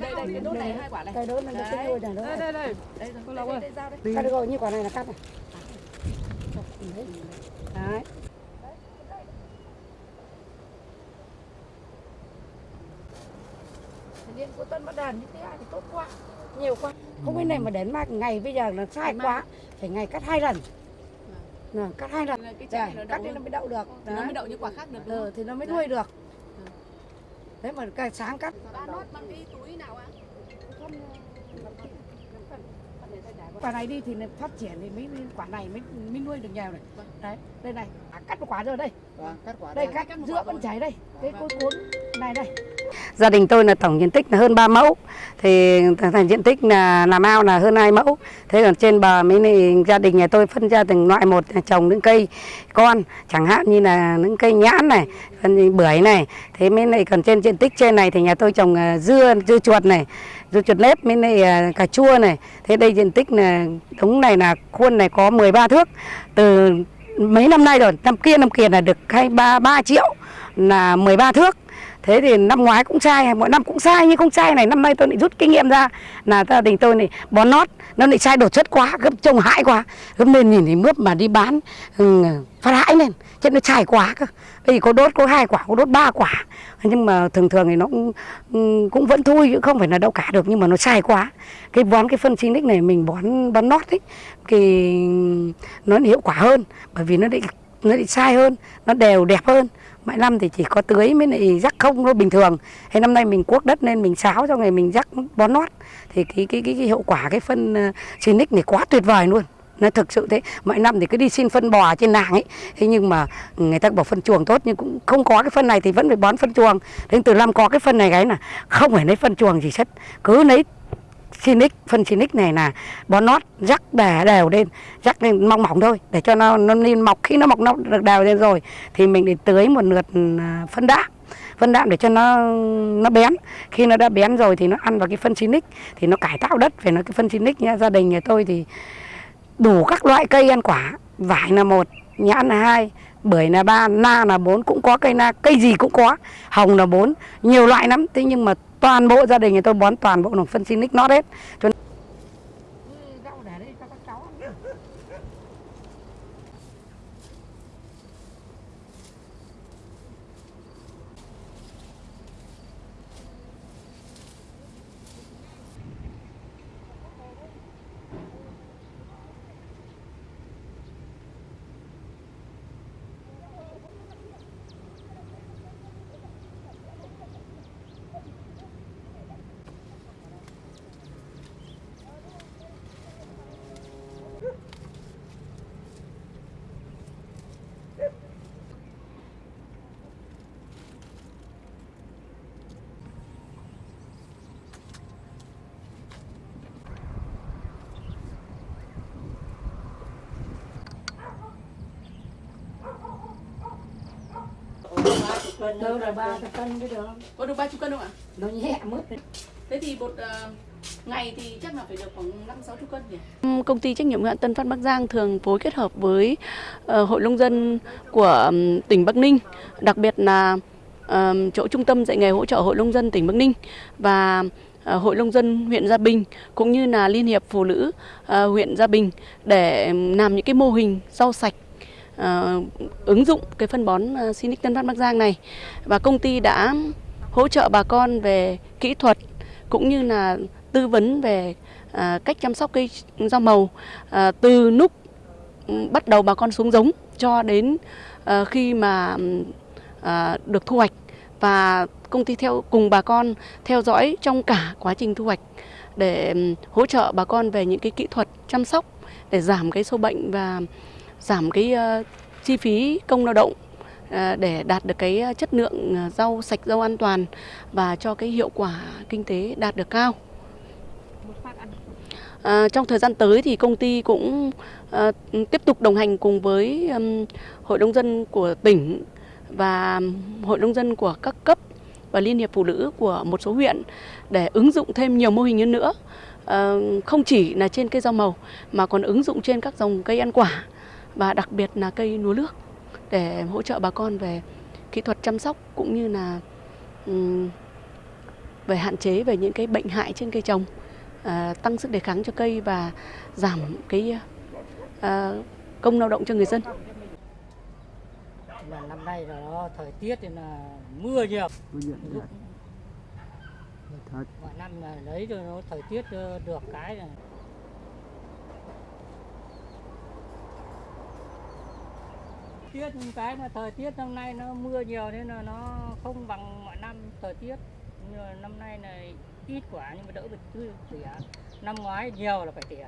đây đây cái đốt này hai quả này Cây đốt này nó cái đuôi này đây đây đây đây Lộc ơi. đây dao đây Cắt được rồi, như quả này là cắt này. Đấy. điện của tân bắt đàn như thế này thì tốt quá nhiều quá không cái này mà đến mà ngày bây giờ là sai quá phải ngày cắt hai lần Nè, cắt hai lần cái Đây, nó cắt đi nó mới đậu được thì nó mới đậu như quả khác được ừ, thì nó mới nuôi được đấy mà cái sáng cắt. Quả này đi thì phát triển thì mới quả này mới mới nuôi được nhiều này. Đấy đây này. À, cắt một quả rồi đây. Vâng, cắt quả đây đây. cắt cắt giữa vẫn chảy đây. Cái cối cuốn này đây gia đình tôi là tổng diện tích là hơn 3 mẫu. Thì thành diện tích là làm ao là hơn 2 mẫu. Thế còn trên bờ mấy này, gia đình nhà tôi phân ra từng loại một trồng những cây con, chẳng hạn như là những cây nhãn này còn bưởi này. Thế mấy này, còn trên diện tích trên này thì nhà tôi trồng à, dưa dưa chuột này, dưa chuột nếp mấy này à, cà chua này. Thế đây diện tích là đống này là khuôn này có 13 thước. Từ mấy năm nay rồi, năm kia năm kia là được hai ba ba triệu là 13 thước thế thì năm ngoái cũng sai mỗi năm cũng sai nhưng không sai này năm nay tôi lại rút kinh nghiệm ra. Là gia đình tôi này bón nót nó lại sai đột xuất quá gấp trông hại quá gấp nên nhìn thì mướp mà đi bán ừ, phát hãi lên chứ nó sai quá cơ. Bây giờ có đốt có hai quả có đốt ba quả. Nhưng mà thường thường thì nó cũng, ừ, cũng vẫn thui chứ không phải là đâu cả được nhưng mà nó sai quá. Cái bón cái phân xinic này mình bón bón nót ấy thì nó hiệu quả hơn bởi vì nó định nó lại sai hơn nó đều đẹp hơn. Mọi năm thì chỉ có tưới mới lại rắc không nó bình thường. Thế năm nay mình cuốc đất nên mình xáo cho ngày mình rắc bón nót. Thì cái cái cái, cái hiệu quả cái phân uh, xinic này quá tuyệt vời luôn. Nó thực sự thế mọi năm thì cứ đi xin phân bò trên nàng ấy. Thế nhưng mà người ta bảo phân chuồng tốt nhưng cũng không có cái phân này thì vẫn phải bón phân chuồng. Thế từ năm có cái phân này cái là không phải lấy phân chuồng gì hết. Cứ lấy Phoenix, phân Phoenix này là bón nót rắc đè đều lên, rắc lên mỏng mỏng thôi để cho nó nó lên mọc khi nó mọc nó được đều lên rồi thì mình để tưới một lượt à, phân đạm. Phân đạm để cho nó nó bén. Khi nó đã bén rồi thì nó ăn vào cái phân Phoenix thì nó cải tạo đất về nó cái phân Phoenix nhá. Gia đình nhà tôi thì đủ các loại cây ăn quả vải là một nhãn là hai bưởi là ba na là bốn cũng có cây na cây gì cũng có hồng là bốn nhiều loại lắm. Thế nhưng mà toàn bộ gia đình thì tôi bón toàn bộ phân phân xinic nót hết. Cho đâu là ba cái cân cái được có được ba chục cân không ạ? Nó nhẹ đấy. thế thì một ờ, ngày thì chắc là phải được khoảng năm sáu chục cân nhỉ? Công ty trách nhiệm hữu hạn Tân Phát Bắc Giang thường phối kết hợp với ờ, Hội nông dân của ừm, tỉnh Bắc Ninh, đặc biệt là chỗ trung tâm dạy nghề hỗ trợ Hội nông dân tỉnh Bắc Ninh và ờ, Hội nông dân huyện Gia Bình cũng như là Liên hiệp Phụ nữ huyện Gia Bình để làm những cái mô hình rau sạch uh, ứng dụng cái phân bón uh, Sinic Tân Phát Bắc Giang này. Và công ty đã hỗ trợ bà con về kỹ thuật cũng như là tư vấn về uh, cách chăm sóc cây rau màu uh, từ lúc ừ, bắt đầu bà con xuống giống cho đến uh, khi mà uh, được thu hoạch. Và công ty theo cùng bà con theo dõi trong cả quá trình thu hoạch để ừ, hỗ trợ bà con về những cái kỹ thuật chăm sóc để giảm cái sâu bệnh và giảm cái ờ, chi phí công lao động ờ, để đạt được cái ờ, chất lượng rau sạch rau an toàn và cho cái hiệu quả kinh tế đạt được cao. À, trong thời gian tới thì công ty cũng à, tiếp tục đồng hành cùng với um, Hội nông dân của tỉnh và Hội nông dân của các cấp và Liên hiệp Phụ nữ của một số huyện để ứng dụng thêm nhiều mô hình hơn nữa. À, không chỉ là trên cây rau màu mà còn ứng dụng trên các dòng cây ăn quả và đặc biệt là cây lúa nước để hỗ trợ bà con về kỹ thuật chăm sóc cũng như là ừm, về hạn chế về những cái bệnh hại trên cây trồng, à, tăng sức đề kháng cho cây và giảm cái à, công lao động cho người dân. mà năm nay là nó thời tiết thì là mưa nhiều. Lúc mọi năm là lấy rồi nó thời tiết ờ, được cái là tiết cái mà thời tiết năm nay nó mưa nhiều nên là nó không bằng mọi năm thời tiết. Nhưng mà năm nay này ít quả nhưng mà đỡ bị tươi tỉa năm ngoái nhiều là phải tỉa